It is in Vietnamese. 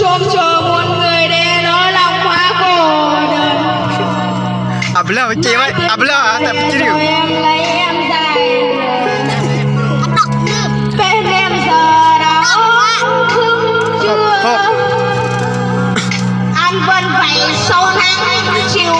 chôm chờ muôn người để nó lòng quá cổ đần à bla chị ơi à bla à tập chị điều em lấy em dài bên em giờ đó thương chưa? Anh vẫn vậy sâu nắng chiều